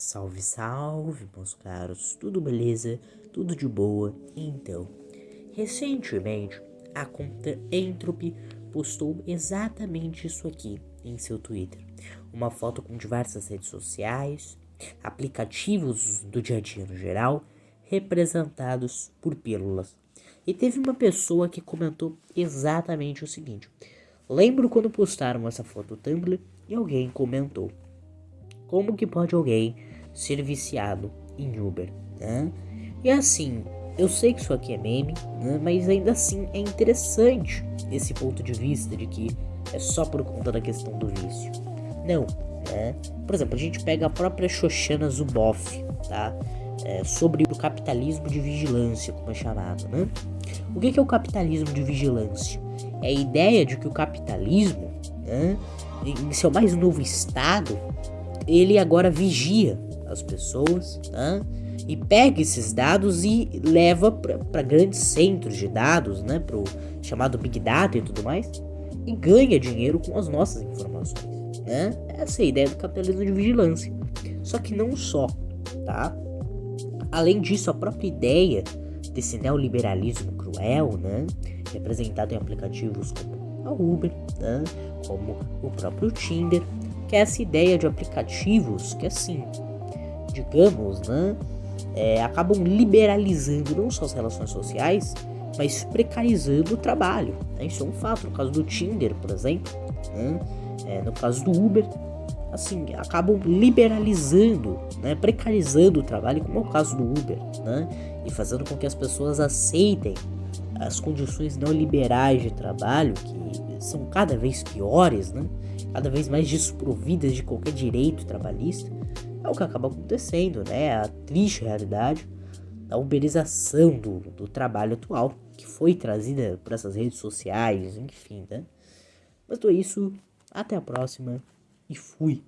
Salve, salve, meus caros, tudo beleza? Tudo de boa? Então, recentemente a conta Entropy postou exatamente isso aqui em seu Twitter. Uma foto com diversas redes sociais, aplicativos do dia a dia no geral, representados por pílulas. E teve uma pessoa que comentou exatamente o seguinte: Lembro quando postaram essa foto no Tumblr e alguém comentou: Como que pode alguém ser viciado em Uber? Né? E assim, eu sei que isso aqui é meme, né? mas ainda assim é interessante esse ponto de vista de que é só por conta da questão do vício. Não, né? Por exemplo, a gente pega a própria Shoshana Zuboff, tá? É, sobre o capitalismo de vigilância, como é chamado, né? O que é o capitalismo de vigilância? É a ideia de que o capitalismo, né, em seu mais novo estado, ele agora vigia as pessoas, né? e pega esses dados e leva para grandes centros de dados, né, para o chamado Big Data e tudo mais, e ganha dinheiro com as nossas informações. Né? Essa é a ideia do capitalismo de vigilância. Só que não só, tá? Além disso, a própria ideia desse neoliberalismo cruel, né, representado em aplicativos como a Uber, né, como o próprio Tinder, que é essa ideia de aplicativos que assim, digamos, né, é, acabam liberalizando não só as relações sociais, mas precarizando o trabalho. Né? Isso é um fato. No caso do Tinder, por exemplo, né? é, no caso do Uber, assim, acabam liberalizando, né? precarizando o trabalho, como é o caso do Uber, né? e fazendo com que as pessoas aceitem as condições neoliberais de trabalho, que são cada vez piores, né? cada vez mais desprovidas de qualquer direito trabalhista, o que acaba acontecendo, né? A triste realidade da uberização do, do trabalho atual, que foi trazida por essas redes sociais, enfim, né? Mas é isso, até a próxima e fui!